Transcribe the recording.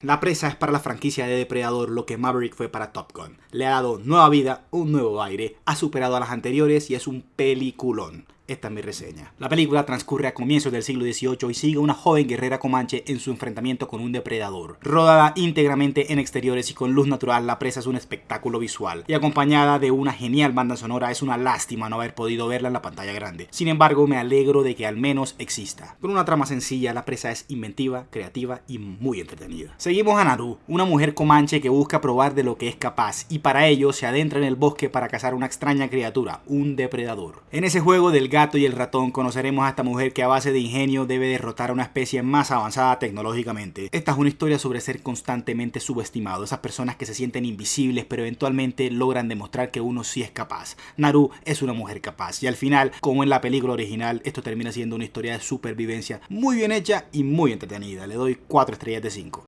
La presa es para la franquicia de Depredador lo que Maverick fue para Top Gun. Le ha dado nueva vida, un nuevo aire, ha superado a las anteriores y es un peliculón. Esta es mi reseña. La película transcurre a comienzos del siglo XVIII y sigue a una joven guerrera comanche en su enfrentamiento con un depredador. Rodada íntegramente en exteriores y con luz natural, la presa es un espectáculo visual y acompañada de una genial banda sonora es una lástima no haber podido verla en la pantalla grande. Sin embargo, me alegro de que al menos exista. Con una trama sencilla, la presa es inventiva, creativa y muy entretenida. Seguimos a Naru, una mujer comanche que busca probar de lo que es capaz y para ello se adentra en el bosque para cazar una extraña criatura, un depredador. En ese juego del gato y el ratón conoceremos a esta mujer que a base de ingenio debe derrotar a una especie más avanzada tecnológicamente. Esta es una historia sobre ser constantemente subestimado, esas personas que se sienten invisibles pero eventualmente logran demostrar que uno sí es capaz. Naru es una mujer capaz y al final, como en la película original, esto termina siendo una historia de supervivencia muy bien hecha y muy entretenida. Le doy 4 estrellas de 5.